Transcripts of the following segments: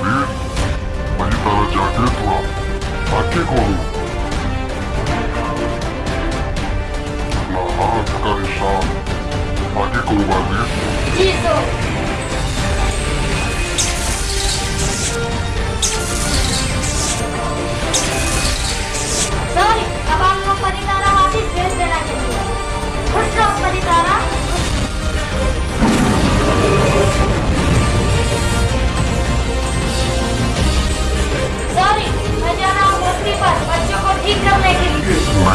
वीर वही तारा जाके थोड़ा आके खोलो। अपना हाथ का निशान आगे करो बाजी जी सर।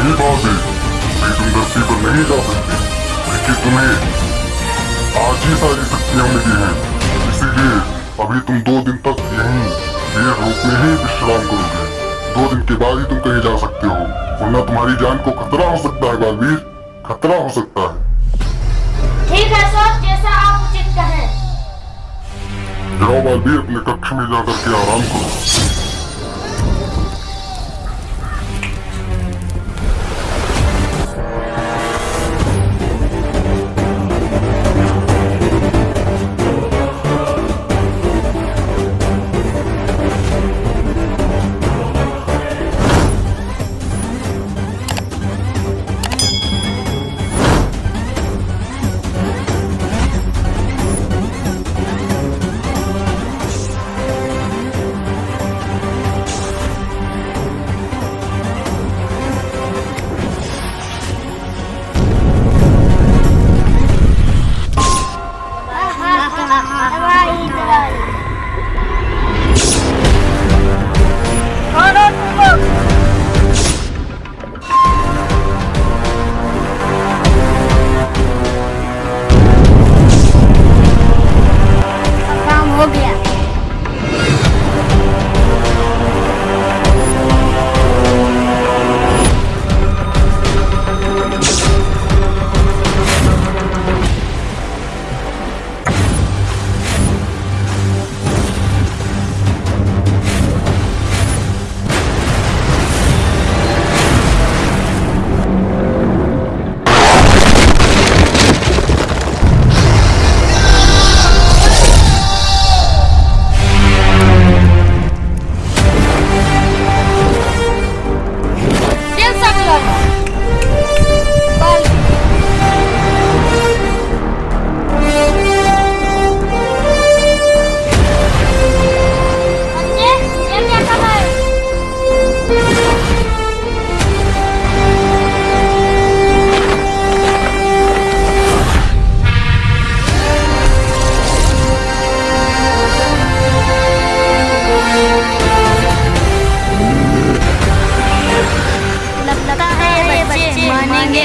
नहीं बाबे मैं तुम धरती पर नहीं जा सकते। लेकिन तुम्हें आज ही सारी शक्तियाँ मिली हैं। इसीलिए अभी तुम दो दिन तक यहीं देर रूप में ही विश्राम करोगे। दो दिन के बाद ही तुम कहीं जा सकते हो वरना तुम्हारी जान को खतरा हो सकता है बालवीर। खतरा हो सकता है। ठीक है सर जैसा आप उचित कहें। जाओ बालवीर अपने कक्ष में जाकर के आराम करो।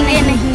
लगता है